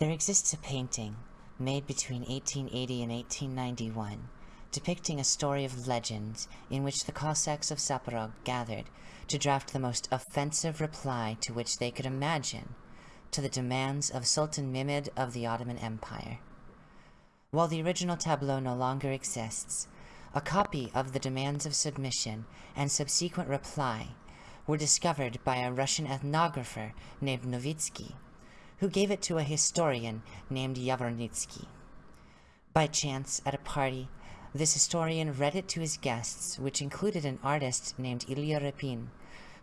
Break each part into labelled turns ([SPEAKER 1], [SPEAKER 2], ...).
[SPEAKER 1] There exists a painting made between 1880 and 1891 depicting a story of legend in which the Cossacks of Zaporog gathered to draft the most offensive reply to which they could imagine to the demands of Sultan Mehmed of the Ottoman Empire. While the original tableau no longer exists, a copy of the demands of submission and subsequent reply were discovered by a Russian ethnographer named Novitsky, who gave it to a historian named Yavornitsky. By chance, at a party, this historian read it to his guests, which included an artist named Ilya Repin,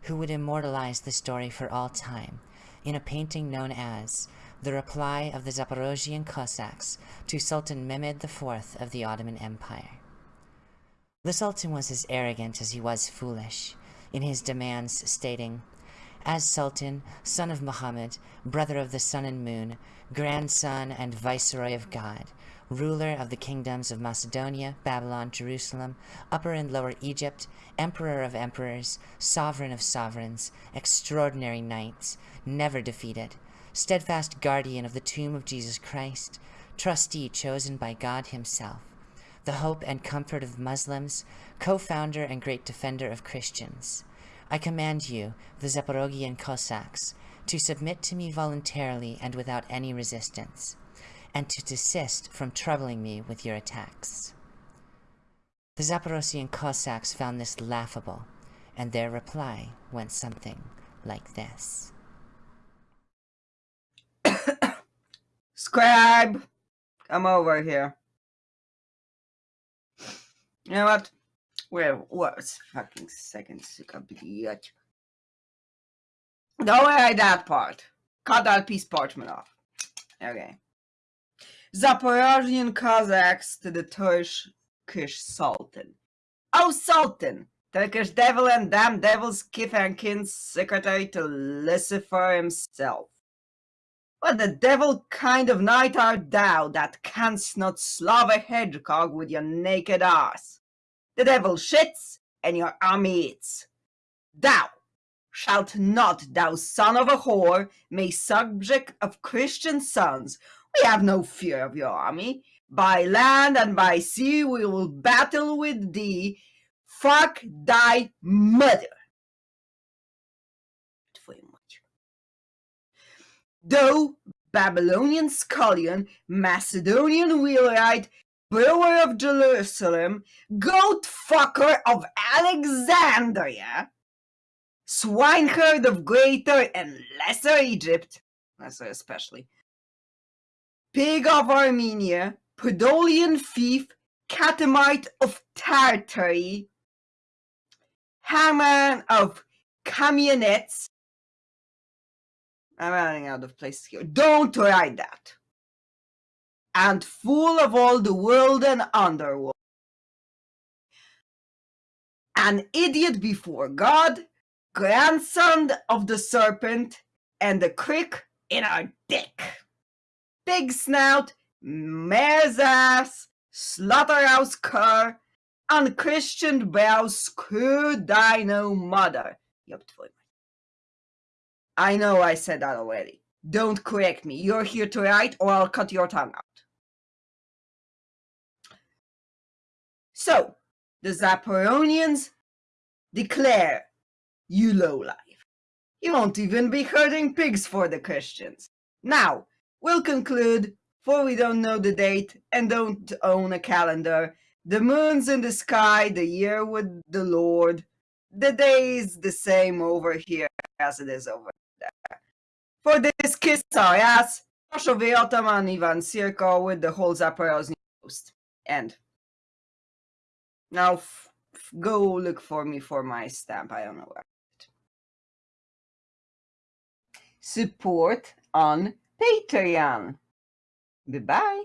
[SPEAKER 1] who would immortalize the story for all time in a painting known as The Reply of the Zaporozhian Cossacks to Sultan Mehmed IV of the Ottoman Empire. The Sultan was as arrogant as he was foolish, in his demands stating, As Sultan, son of Muhammad, brother of the sun and moon, grandson and viceroy of God, ruler of the kingdoms of Macedonia, Babylon, Jerusalem, Upper and Lower Egypt, emperor of emperors, sovereign of sovereigns, extraordinary knights, never defeated, steadfast guardian of the tomb of Jesus Christ, trustee chosen by God himself, the hope and comfort of Muslims, co-founder and great defender of Christians. I command you, the Zaporogian Cossacks, to submit to me voluntarily and without any resistance and to desist from troubling me with your attacks. The Zaporozhian Cossacks found this laughable, and their reply went something like this.
[SPEAKER 2] Scribe! Come over here. You know what? Where was fucking second idiot? Don't write that part. Cut that piece parchment off. Okay. Zaporozhian Cossacks to the Turkish Sultan. Oh, Sultan! Turkish devil and damn devil's kith and kin secretary to Lucifer himself. What the devil kind of knight art thou that canst not slove a hedgehog with your naked ass? The devil shits, and your army eats. Thou shalt not, thou son of a whore, may subject of Christian sons, we have no fear of your army. By land and by sea we will battle with thee. Fuck thy mother. Though Babylonian scullion, Macedonian wheelwright, brewer of Jerusalem, goat fucker of Alexandria, swineherd of Greater and Lesser Egypt, Lesser especially, Pig of Armenia, Podolian Thief, Catamite of Tartary, Haman of Kamianets. I'm running out of places here. Don't write that. And full of all the world and underworld. An idiot before God, grandson of the serpent, and the crick in our dick pig snout, mare's ass, slaughterhouse cur, unchristian brow, screw dino mother. I know I said that already. Don't correct me. You're here to write or I'll cut your tongue out. So, the Zaporonians declare you lowlife. You won't even be herding pigs for the Christians. Now, We'll conclude, for we don't know the date and don't own a calendar. The moon's in the sky, the year with the Lord. The day is the same over here as it is over there. For this kiss our ass, Koshovyi otaman Ivan Sirko with the whole Zaporozhny post. End. Now go look for me for my stamp. I don't know where. Support on Patreon. Goodbye.